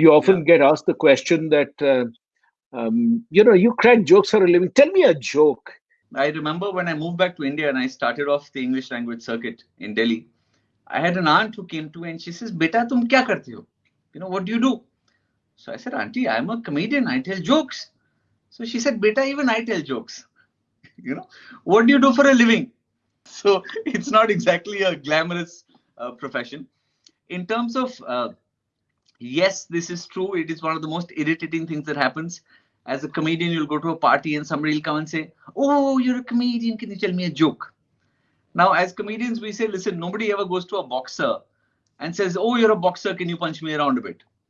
you often yeah. get asked the question that, uh, um, you know, you crack jokes for a living. Tell me a joke. I remember when I moved back to India and I started off the English language circuit in Delhi. I had an aunt who came to me and she says, Beta, tum kya karte ho? You know, what do you do? So I said, Auntie, I'm a comedian. I tell jokes. So she said, Beta, even I tell jokes. you know, what do you do for a living? So it's not exactly a glamorous uh, profession. In terms of, uh, yes, this is true. It is one of the most irritating things that happens. As a comedian, you'll go to a party and somebody will come and say, Oh, you're a comedian. Can you tell me a joke? Now, as comedians, we say, listen, nobody ever goes to a boxer and says, Oh, you're a boxer. Can you punch me around a bit?